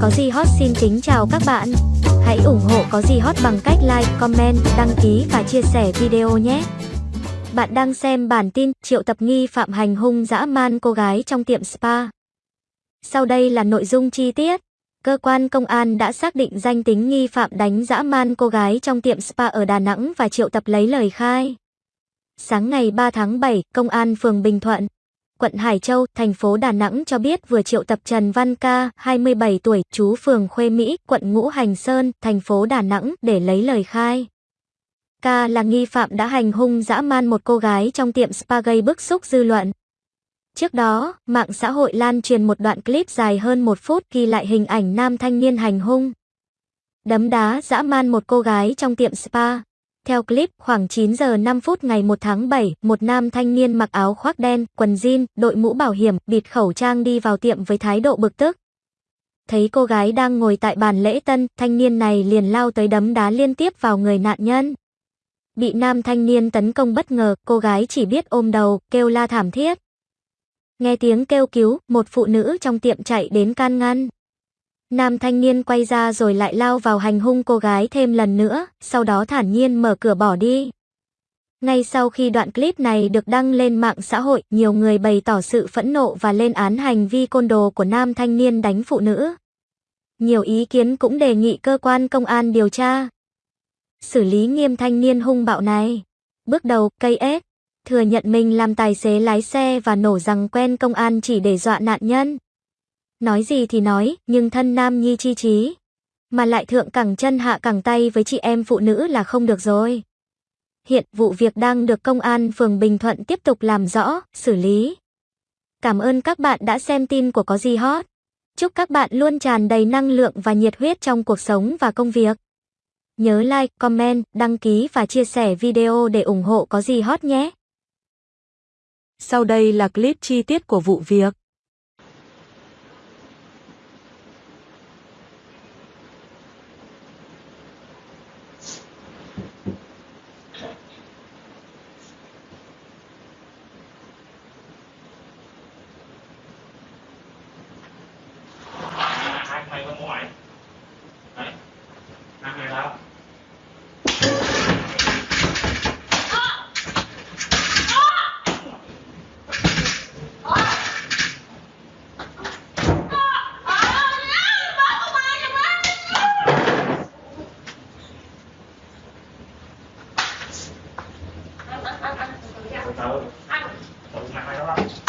Có gì hot xin kính chào các bạn. Hãy ủng hộ Có gì hot bằng cách like, comment, đăng ký và chia sẻ video nhé. Bạn đang xem bản tin Triệu Tập nghi phạm hành hung dã man cô gái trong tiệm spa. Sau đây là nội dung chi tiết. Cơ quan công an đã xác định danh tính nghi phạm đánh dã man cô gái trong tiệm spa ở Đà Nẵng và triệu tập lấy lời khai. Sáng ngày 3 tháng 7, Công an phường Bình Thuận, quận Hải Châu, thành phố Đà Nẵng cho biết vừa triệu tập Trần Văn Ca, 27 tuổi, chú phường Khuê Mỹ, quận Ngũ Hành Sơn, thành phố Đà Nẵng để lấy lời khai. Ca là nghi phạm đã hành hung dã man một cô gái trong tiệm spa gây bức xúc dư luận. Trước đó, mạng xã hội lan truyền một đoạn clip dài hơn một phút ghi lại hình ảnh nam thanh niên hành hung. Đấm đá dã man một cô gái trong tiệm spa. Theo clip, khoảng 9 giờ 5 phút ngày 1 tháng 7, một nam thanh niên mặc áo khoác đen, quần jean, đội mũ bảo hiểm, bịt khẩu trang đi vào tiệm với thái độ bực tức. Thấy cô gái đang ngồi tại bàn lễ tân, thanh niên này liền lao tới đấm đá liên tiếp vào người nạn nhân. Bị nam thanh niên tấn công bất ngờ, cô gái chỉ biết ôm đầu, kêu la thảm thiết. Nghe tiếng kêu cứu, một phụ nữ trong tiệm chạy đến can ngăn. Nam thanh niên quay ra rồi lại lao vào hành hung cô gái thêm lần nữa, sau đó thản nhiên mở cửa bỏ đi. Ngay sau khi đoạn clip này được đăng lên mạng xã hội, nhiều người bày tỏ sự phẫn nộ và lên án hành vi côn đồ của nam thanh niên đánh phụ nữ. Nhiều ý kiến cũng đề nghị cơ quan công an điều tra. Xử lý nghiêm thanh niên hung bạo này. Bước đầu, cây thừa nhận mình làm tài xế lái xe và nổ rằng quen công an chỉ để dọa nạn nhân. Nói gì thì nói, nhưng thân nam nhi chi trí. Mà lại thượng cẳng chân hạ cẳng tay với chị em phụ nữ là không được rồi. Hiện vụ việc đang được công an phường Bình Thuận tiếp tục làm rõ, xử lý. Cảm ơn các bạn đã xem tin của Có Gì Hot. Chúc các bạn luôn tràn đầy năng lượng và nhiệt huyết trong cuộc sống và công việc. Nhớ like, comment, đăng ký và chia sẻ video để ủng hộ Có Gì Hot nhé. Sau đây là clip chi tiết của vụ việc. 啊